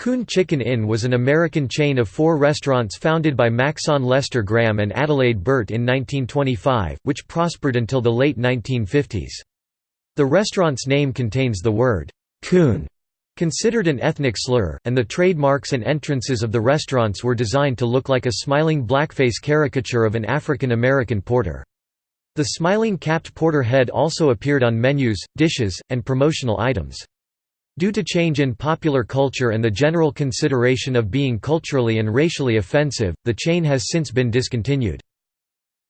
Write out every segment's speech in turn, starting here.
Coon Chicken Inn was an American chain of four restaurants founded by Maxon Lester Graham and Adelaide Burt in 1925, which prospered until the late 1950s. The restaurant's name contains the word, coon, considered an ethnic slur, and the trademarks and entrances of the restaurants were designed to look like a smiling blackface caricature of an African American porter. The smiling capped porter head also appeared on menus, dishes, and promotional items. Due to change in popular culture and the general consideration of being culturally and racially offensive, the chain has since been discontinued.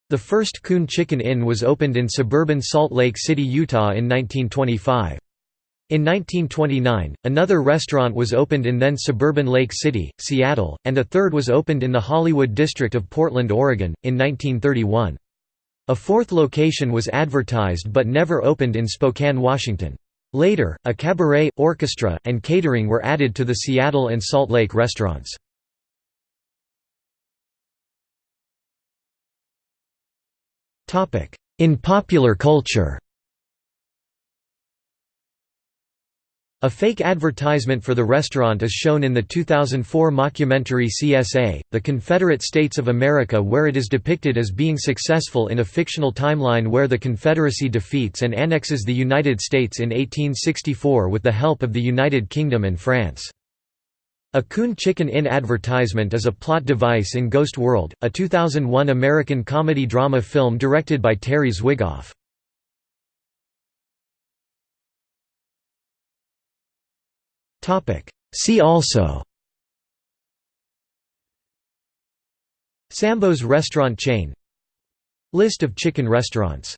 The first Coon Chicken Inn was opened in suburban Salt Lake City, Utah in 1925. In 1929, another restaurant was opened in then suburban Lake City, Seattle, and a third was opened in the Hollywood district of Portland, Oregon, in 1931. A fourth location was advertised but never opened in Spokane, Washington. Later, a cabaret, orchestra, and catering were added to the Seattle and Salt Lake restaurants. In popular culture A fake advertisement for the restaurant is shown in the 2004 mockumentary CSA, The Confederate States of America where it is depicted as being successful in a fictional timeline where the Confederacy defeats and annexes the United States in 1864 with the help of the United Kingdom and France. A Coon Chicken Inn advertisement is a plot device in Ghost World, a 2001 American comedy-drama film directed by Terry Zwigoff. See also. Sambo's restaurant chain. List of chicken restaurants